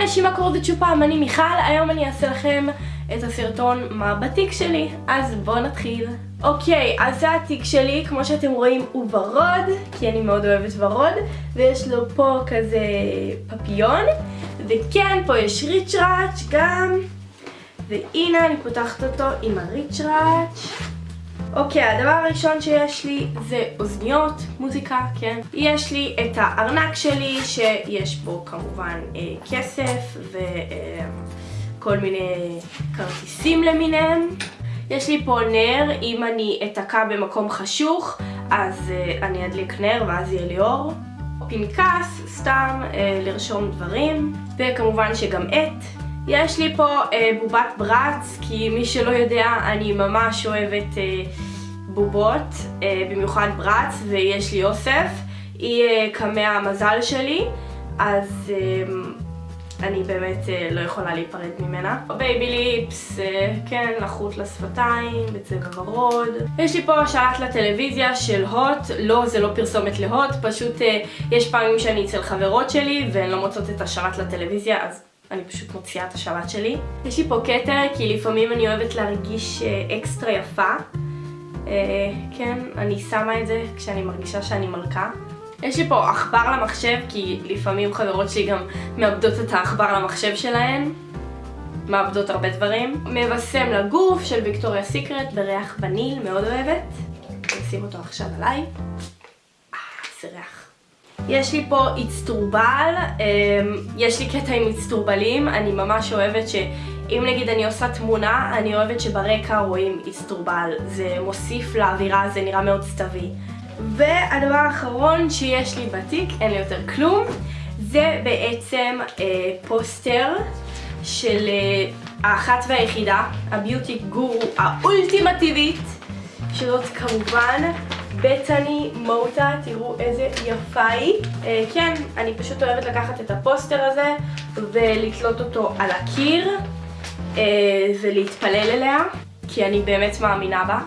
היי אנשים, מה קורה בצ'ופם? אני מיכל, היום אני אעשה לכם את הסרטון מה בתיק שלי, אז בואו נתחיל. אוקיי, אז זה התיק שלי, כמו שאתם רואים הוא ורוד, כי אני מאוד אוהבת ורוד, ויש לו פה כזה פפיון, וכן, פה יש ריצ'ראץ' גם, והנה אני פותחת אותו עם הריצ'ראץ'. אוקיי, הדבר הראשון שיש לי זה אוזניות, מוזיקה, כן? יש לי את הארנק שלי, שיש בו כמובן אה, כסף וכל אה, מיני כרטיסים למיניהם. יש לי פה נר, אם אני אתקע במקום חשוך, אז אה, אני אדליק נר ואז יהיה לי אור. פנקס, סתם אה, לרשום דברים, וכמובן שגם עט. יש לי פה אה, בובת ברץ, כי מי שלא יודע, אני ממש אוהבת אה, בובות, אה, במיוחד ברץ, ויש לי אוסף. היא אה, קמע המזל שלי, אז אה, אני באמת אה, לא יכולה להיפרד ממנה. Baby Lips, אה, כן, לחות לשפתיים, בצבע ורוד. יש לי פה שלט לטלוויזיה של הוט, לא, זה לא פרסומת להוט, פשוט אה, יש פעמים שאני אצל חברות שלי והן לא מוצאות את השלט לטלוויזיה, אז אני פשוט מוציאה את השלט שלי. יש לי פה כתר, כי לפעמים אני אוהבת להרגיש אה, אקסטרה יפה. אה, כן, אני שמה את זה כשאני מרגישה שאני מלכה. יש לי פה עכבר למחשב, כי לפעמים חברות שלי גם מאבדות את העכבר למחשב שלהן. מאבדות הרבה דברים. מבשם לגוף של ויקטוריה סיקרט בריח וניל, מאוד אוהבת. אני אשים אותו עכשיו עליי. אה, זה ריח. יש לי פה אצטרובל, אמ, יש לי קטע עם אצטרובלים, אני ממש אוהבת שאם נגיד אני עושה תמונה, אני אוהבת שברקע רואים אצטרובל, זה מוסיף לאווירה, זה נראה מאוד סתווי. והדבר האחרון שיש לי בתיק, אין לי יותר כלום, זה בעצם אה, פוסטר של אה, האחת והיחידה, הביוטי גורו האולטימטיבית, שזאת כמובן בטני מוטה, תראו איזה יפה היא. אה, כן, אני פשוט אוהבת לקחת את הפוסטר הזה ולתלות אותו על הקיר אה, ולהתפלל אליה, כי אני באמת מאמינה בה.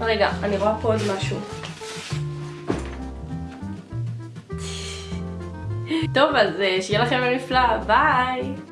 רגע, אני רואה פה עוד משהו. טוב, אז אה, שיהיה לכם נפלא, ביי!